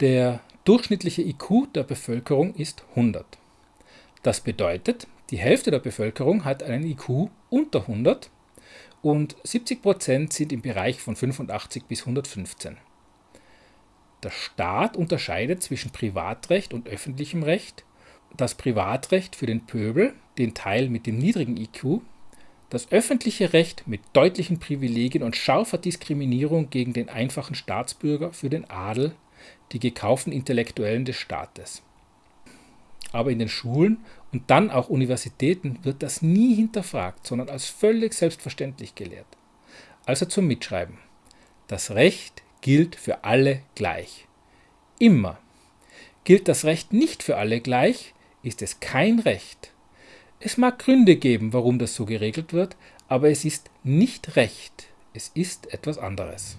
Der durchschnittliche IQ der Bevölkerung ist 100. Das bedeutet, die Hälfte der Bevölkerung hat einen IQ unter 100 und 70% sind im Bereich von 85 bis 115. Der Staat unterscheidet zwischen Privatrecht und öffentlichem Recht. Das Privatrecht für den Pöbel, den Teil mit dem niedrigen IQ, das öffentliche Recht mit deutlichen Privilegien und scharfer Diskriminierung gegen den einfachen Staatsbürger für den Adel, die gekauften Intellektuellen des Staates. Aber in den Schulen und dann auch Universitäten wird das nie hinterfragt, sondern als völlig selbstverständlich gelehrt. Also zum Mitschreiben. Das Recht gilt für alle gleich. Immer. Gilt das Recht nicht für alle gleich, ist es kein Recht. Es mag Gründe geben, warum das so geregelt wird, aber es ist nicht Recht, es ist etwas anderes.